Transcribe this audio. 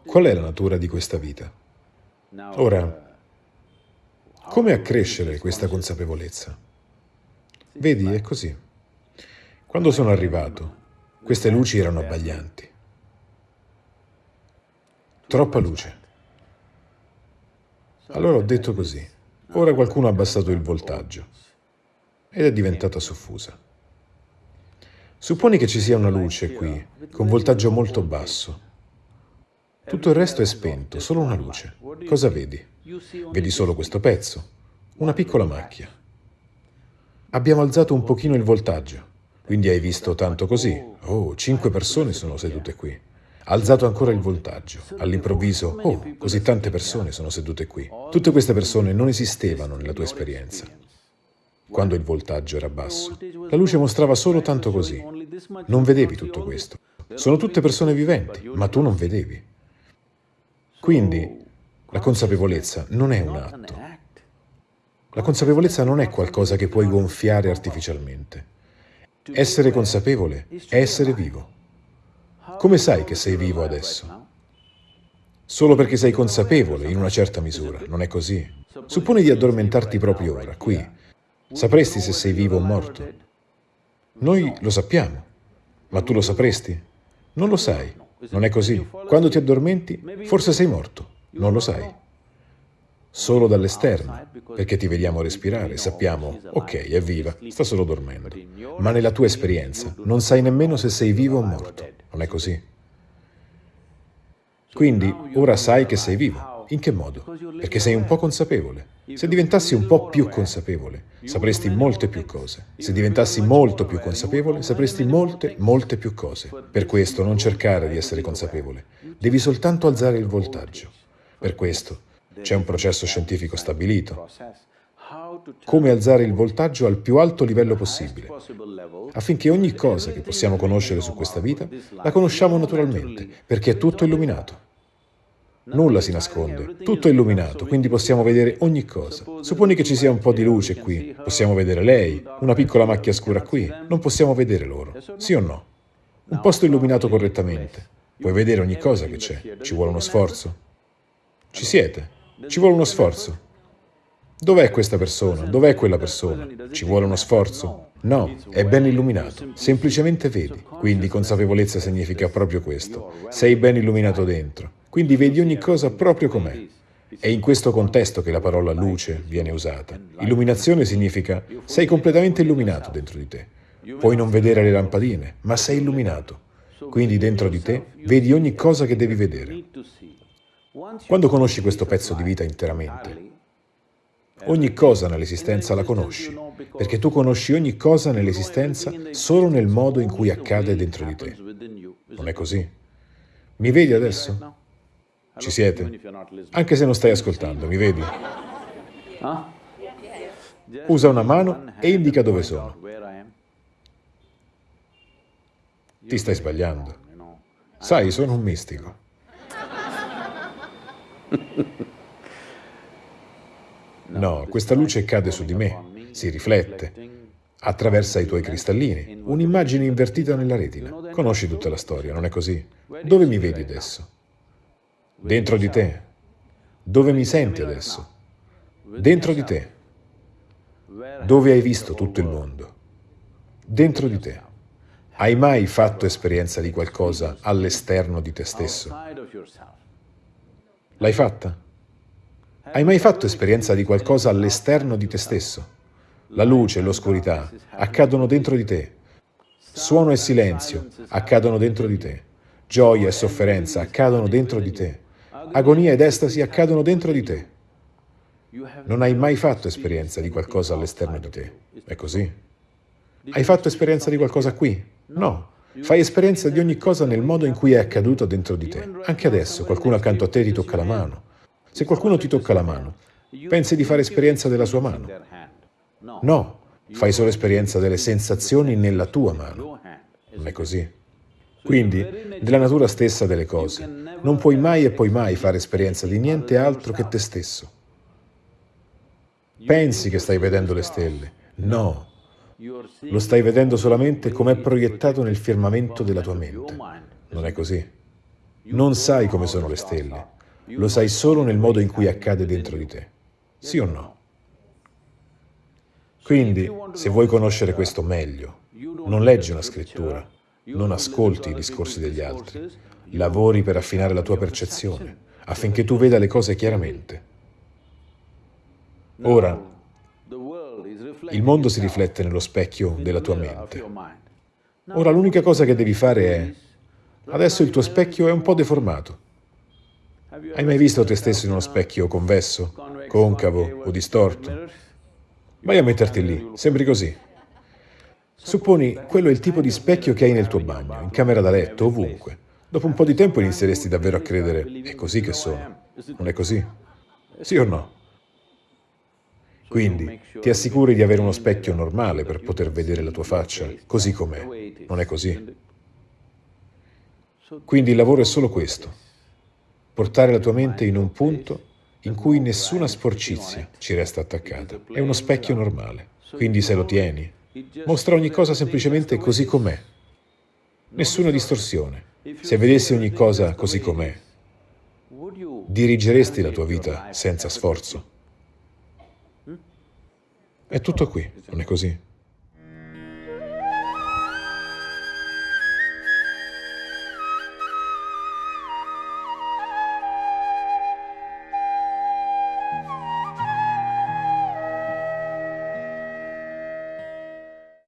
Qual è la natura di questa vita? Ora, come accrescere questa consapevolezza? Vedi, è così. Quando sono arrivato, queste luci erano abbaglianti. Troppa luce. Allora ho detto così, ora qualcuno ha abbassato il voltaggio ed è diventata soffusa. Supponi che ci sia una luce qui, con voltaggio molto basso. Tutto il resto è spento, solo una luce. Cosa vedi? Vedi solo questo pezzo, una piccola macchia. Abbiamo alzato un pochino il voltaggio, quindi hai visto tanto così. Oh, cinque persone sono sedute qui. Alzato ancora il voltaggio. All'improvviso, oh, così tante persone sono sedute qui. Tutte queste persone non esistevano nella tua esperienza. Quando il voltaggio era basso, la luce mostrava solo tanto così. Non vedevi tutto questo. Sono tutte persone viventi, ma tu non vedevi. Quindi la consapevolezza non è un atto. La consapevolezza non è qualcosa che puoi gonfiare artificialmente. Essere consapevole è essere vivo. Come sai che sei vivo adesso? Solo perché sei consapevole in una certa misura, non è così? Supponi di addormentarti proprio ora, qui. Sapresti se sei vivo o morto? Noi lo sappiamo, ma tu lo sapresti? Non lo sai. Non è così. Quando ti addormenti, forse sei morto, non lo sai. Solo dall'esterno, perché ti vediamo respirare, sappiamo, ok, è viva, sta solo dormendo. Ma nella tua esperienza non sai nemmeno se sei vivo o morto, non è così? Quindi ora sai che sei vivo. In che modo? Perché sei un po' consapevole. Se diventassi un po' più consapevole, sapresti molte più cose. Se diventassi molto più consapevole, sapresti molte, molte più cose. Per questo non cercare di essere consapevole. Devi soltanto alzare il voltaggio. Per questo c'è un processo scientifico stabilito. Come alzare il voltaggio al più alto livello possibile, affinché ogni cosa che possiamo conoscere su questa vita la conosciamo naturalmente, perché è tutto illuminato. Nulla si nasconde, tutto è illuminato, quindi possiamo vedere ogni cosa. Supponi che ci sia un po' di luce qui, possiamo vedere lei, una piccola macchia scura qui, non possiamo vedere loro, sì o no? Un posto illuminato correttamente, puoi vedere ogni cosa che c'è, ci vuole uno sforzo. Ci siete, ci vuole uno sforzo. Dov'è questa persona? Dov'è quella persona? Ci vuole uno sforzo? No, è ben illuminato, semplicemente vedi. Quindi consapevolezza significa proprio questo. Sei ben illuminato dentro. Quindi vedi ogni cosa proprio com'è. È in questo contesto che la parola luce viene usata. Illuminazione significa sei completamente illuminato dentro di te. Puoi non vedere le lampadine, ma sei illuminato. Quindi dentro di te vedi ogni cosa che devi vedere. Quando conosci questo pezzo di vita interamente, ogni cosa nell'esistenza la conosci, perché tu conosci ogni cosa nell'esistenza solo nel modo in cui accade dentro di te. Non è così? Mi vedi adesso? Ci siete? Anche se non stai ascoltando, mi vedi? Usa una mano e indica dove sono. Ti stai sbagliando. Sai, sono un mistico. No, questa luce cade su di me, si riflette, attraversa i tuoi cristallini, un'immagine invertita nella retina. Conosci tutta la storia, non è così? Dove mi vedi adesso? Dentro di te. Dove mi senti adesso? Dentro di te. Dove hai visto tutto il mondo? Dentro di te. Hai mai fatto esperienza di qualcosa all'esterno di te stesso? L'hai fatta? Hai mai fatto esperienza di qualcosa all'esterno di te stesso? La luce e l'oscurità accadono dentro di te. Suono e silenzio accadono dentro di te. Gioia e sofferenza accadono dentro di te. Agonia ed estasi accadono dentro di te. Non hai mai fatto esperienza di qualcosa all'esterno di te. È così? Hai fatto esperienza di qualcosa qui? No. Fai esperienza di ogni cosa nel modo in cui è accaduto dentro di te. Anche adesso qualcuno accanto a te ti tocca la mano. Se qualcuno ti tocca la mano, pensi di fare esperienza della sua mano? No, fai solo esperienza delle sensazioni nella tua mano. Non è così? Quindi, della natura stessa delle cose, non puoi mai e poi mai fare esperienza di niente altro che te stesso. Pensi che stai vedendo le stelle. No, lo stai vedendo solamente come è proiettato nel firmamento della tua mente. Non è così? Non sai come sono le stelle, lo sai solo nel modo in cui accade dentro di te. Sì o no? Quindi, se vuoi conoscere questo meglio, non leggi una scrittura, non ascolti i discorsi degli altri, lavori per affinare la tua percezione, affinché tu veda le cose chiaramente. Ora, il mondo si riflette nello specchio della tua mente. Ora l'unica cosa che devi fare è, adesso il tuo specchio è un po' deformato. Hai mai visto te stesso in uno specchio convesso, concavo o distorto? Vai a metterti lì, sembri così. Supponi quello è il tipo di specchio che hai nel tuo bagno, in camera da letto, ovunque. Dopo un po' di tempo inizieresti davvero a credere, è così che sono. Non è così? Sì o no? Quindi ti assicuri di avere uno specchio normale per poter vedere la tua faccia, così com'è. Non è così? Quindi il lavoro è solo questo. Portare la tua mente in un punto in cui nessuna sporcizia ci resta attaccata. È uno specchio normale. Quindi se lo tieni, mostra ogni cosa semplicemente così com'è. Nessuna distorsione. Se vedessi ogni cosa così com'è, dirigeresti la tua vita senza sforzo. È tutto qui, non è così?